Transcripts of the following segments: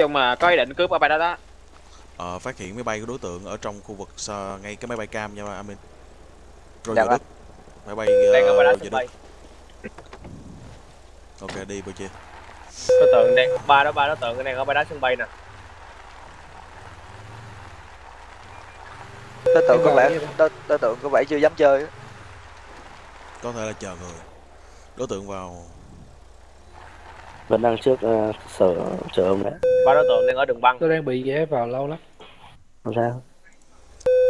chung mà có ý định cướp ở bay đó đó Ờ, phát hiện máy bay của đối tượng ở trong khu vực ờ, ngay cái máy bay cam nha Amin. Rồi Dạ giờ vâng. đất. Máy bay đang ở bay đó uh, giờ bay đất. Ok đi bữa chia. đối tượng đang ba đó ba đối tượng đang ở bay đó sân bay nè đối tượng có vẻ đối, đối tượng có vẻ chưa dám chơi. Có thể là chờ người. Đối tượng vào vẫn đang trước ờ, sở chờ ông đấy. Ba đối tượng đang ở đường băng. Tôi đang bị ghé vào lâu lắm. Không sao.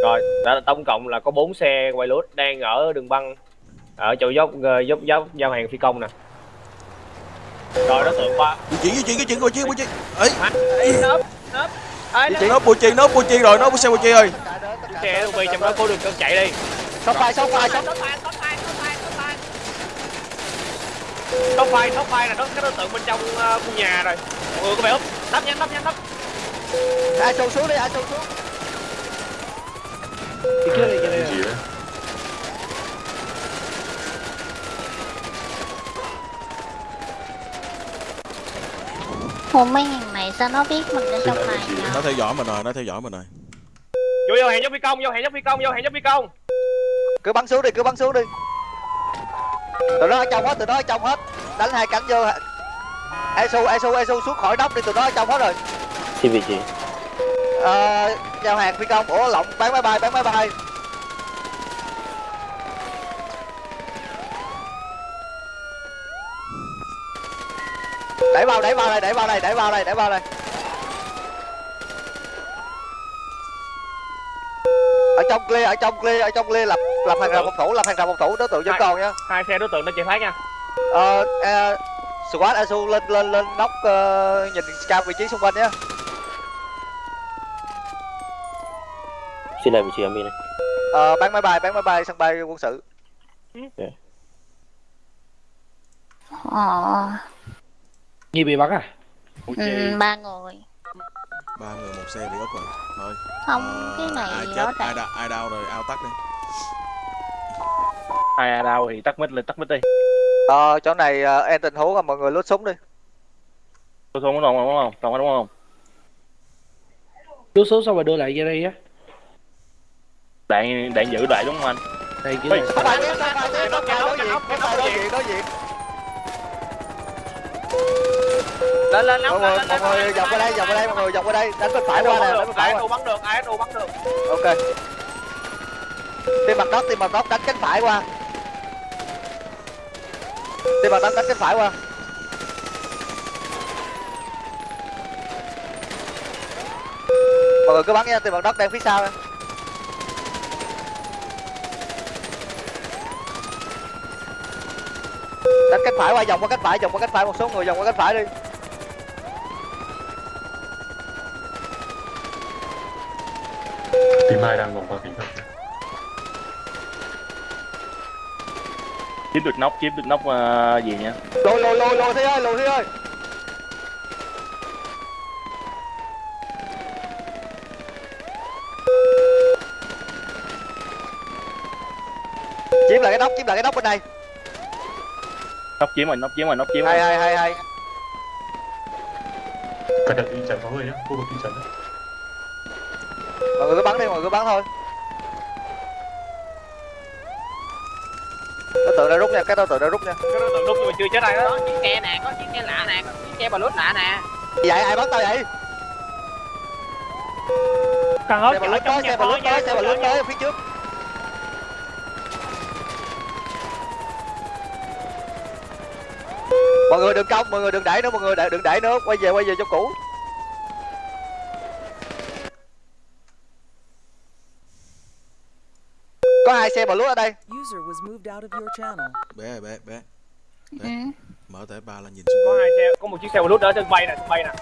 Rồi đã tổng cộng là có 4 xe quay lút đang ở đường băng ở chỗ dốc ờ, dốc dốc giao hàng phi công nè. Rồi đối tượng ba di chuyển di chuyển di chuyển bữa chia bữa chia. Ấy, nớp nớp nó bữa chia nó bữa chia rồi, nó bữa xe bữa chia rồi. xe LV trong đó cố đường cân chạy đi. Sóc phai sóc phai sóc. Tóc Tóc phai, tóc phai là đó cái đối tượng bên trong ờ, khu nhà rồi. Mọi người có vẻ úp, đắp nhanh, đắp nhanh, đắp. ai sâu xuống đi ai sâu xuống đi trước đi cho đây là Ủa mấy thằng này sao nó biết mình ở trong này nhỉ? Nó theo dõi mình rồi, nó theo dõi mình rồi. Vô vô hẹn dốc phi công, vô hẹn dốc phi công, vô hẹn dốc phi công. cứ bắn xuống đi cứ bắn xuống đi tụi nó ở trong hết tụi nó ở trong hết. Đánh hai cánh vô. Esu esu esu xuống khỏi nóc đi tụi nó ở trong hết rồi. Xin vị trí? Ờ, giao hàng phi công. Ủa lộng bán máy bay bán máy bay. Đẩy vào đẩy vào đây đẩy vào đây đẩy vào đây đẩy vào đây. Ở trong clear ở trong clear ở trong clear lập lập hàng rào phòng thủ lập hàng rào phòng thủ đối tượng vẫn còn nha Hai xe đối tượng đã chạy thoát nha. ờ uh, squad asu lên lên lên nóc ờ, nhìn cao vị trí xung quanh nhé xin lại vị trí Amin này ờ bán máy bay bán máy bay sân bay quân sự Ờ, Nhi bị bắn à ừ, ba người. Ba người một xe bị úp rồi. Thôi. Không, ờ, cái ai này chết, rõ ai đau, ai đau rồi, ao tắt đi. Ai à đâu thì tắt mic lên, tắt mic đi. ờ chỗ này ờ, em tình huống là mọi người lút súng đi Tôi không đúng không, đúng không? Không đúng không? Đưa số xong rồi đưa lại ra đây á Đạn đạn giữ lại đúng không anh? Đây diện. Lên lên Mọi người, mọi người dọc qua đây, dọc qua đây, mọi người dọc qua đây, đánh bên phải qua nè, đánh bên phải Ai qua. bắn được, ai bắn được. Ok. Tìm mặt đất, tìm mặt đất, đánh cánh phải qua. Tìm bằng đất, đánh cánh phải qua. Mọi người cứ bắn nha, tìm bằng đất đang phía sau nha. Đánh cánh phải qua, vòng qua cánh phải, vòng qua cánh phải, một số người vòng qua cánh phải đi. tìm ai đang vòng qua kính thuật Chiếm được nóc, chiếm được nóc ờ, gì nha. lùi lùi lùi lùi thế ơi lùi thế ơi. Chiếm lại cái nóc chiếm lại cái nóc bên này Nóc chiếm rồi, nóc chiếm rồi, nóc chiếm hay rồi. hay hay hay Cẩn thận đi chắn phá hơi nhá, khu vực đi nhá. Mọi người cứ bắn đi mọi người cứ bắn thôi đối tượng đã rút nha cái đối tượng đã rút nha. Cái đối tượng đúng nhưng mà chưa chết ai đó. chiếc xe nè có chiếc xe lạ nè có chiếc xe bà lút lạ nè. Vậy ai bắn tao vậy? Càng ớt xe bà trong tới nhà xe bà nha. tới xe bà lướt tới ở phía trước. Mọi người đừng công mọi người đừng đẩy nữa mọi người đừng đẩy nữa. Quay về quay về chỗ cũ có hai xe bà lút ở đây User was moved out of your channel. Bé ơi, bé, bé. Ừ. Mở tẻ ba là nhìn xung Có hai xe, có một chiếc xe lút ở sân bay nè, sân bay nè.